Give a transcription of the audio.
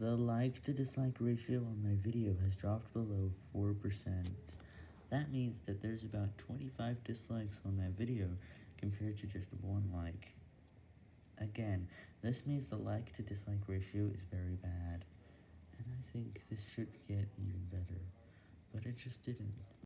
The like to dislike ratio on my video has dropped below 4%. That means that there's about 25 dislikes on that video compared to just one like. Again, this means the like to dislike ratio is very bad, and I think this should get even better, but it just didn't.